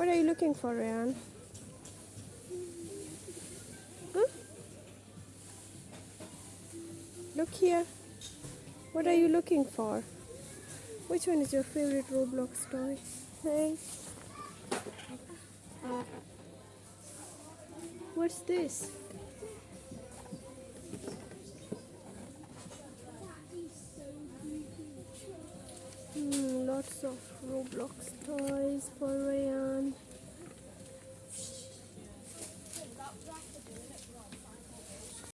What are you looking for, Ryan? Huh? Look here. What are you looking for? Which one is your favorite Roblox toy? Hey. What's this? Hmm, lots of Roblox toys for